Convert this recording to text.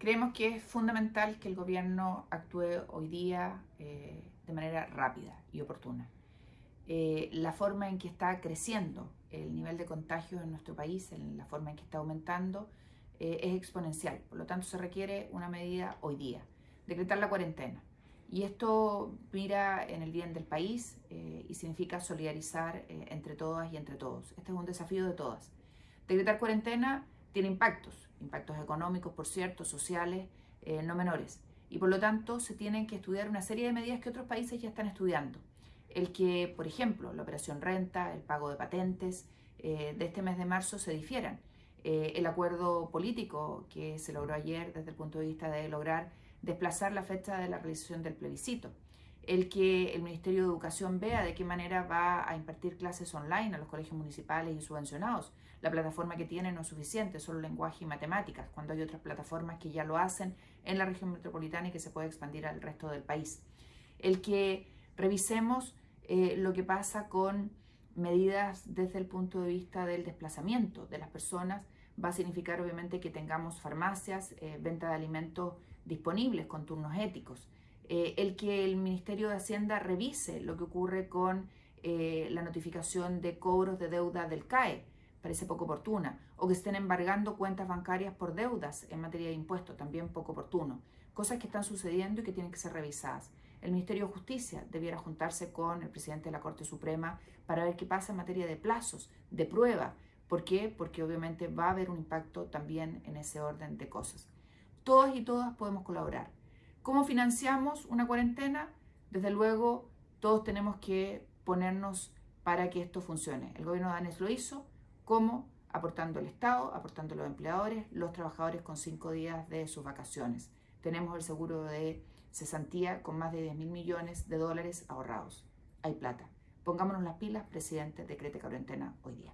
Creemos que es fundamental que el gobierno actúe hoy día eh, de manera rápida y oportuna. Eh, la forma en que está creciendo el nivel de contagio en nuestro país, en la forma en que está aumentando, eh, es exponencial. Por lo tanto, se requiere una medida hoy día, decretar la cuarentena. Y esto mira en el bien del país y significa solidarizar entre todas y entre todos. Este es un desafío de todas. Decretar cuarentena tiene impactos, impactos económicos, por cierto, sociales, eh, no menores. Y por lo tanto se tienen que estudiar una serie de medidas que otros países ya están estudiando. El que, por ejemplo, la operación renta, el pago de patentes eh, de este mes de marzo se difieran. Eh, el acuerdo político que se logró ayer desde el punto de vista de lograr desplazar la fecha de la realización del plebiscito el que el Ministerio de Educación vea de qué manera va a impartir clases online a los colegios municipales y subvencionados. La plataforma que tiene no es suficiente, solo lenguaje y matemáticas, cuando hay otras plataformas que ya lo hacen en la región metropolitana y que se puede expandir al resto del país. El que revisemos eh, lo que pasa con medidas desde el punto de vista del desplazamiento de las personas va a significar obviamente que tengamos farmacias, eh, venta de alimentos disponibles con turnos éticos. Eh, el que el Ministerio de Hacienda revise lo que ocurre con eh, la notificación de cobros de deuda del CAE, parece poco oportuna, o que estén embargando cuentas bancarias por deudas en materia de impuestos, también poco oportuno. Cosas que están sucediendo y que tienen que ser revisadas. El Ministerio de Justicia debiera juntarse con el presidente de la Corte Suprema para ver qué pasa en materia de plazos, de prueba. ¿Por qué? Porque obviamente va a haber un impacto también en ese orden de cosas. Todas y todas podemos colaborar. ¿Cómo financiamos una cuarentena? Desde luego, todos tenemos que ponernos para que esto funcione. El gobierno de Danes lo hizo. ¿Cómo? Aportando el Estado, aportando los empleadores, los trabajadores con cinco días de sus vacaciones. Tenemos el seguro de cesantía con más de 10 mil millones de dólares ahorrados. Hay plata. Pongámonos las pilas, presidente, decrete cuarentena hoy día.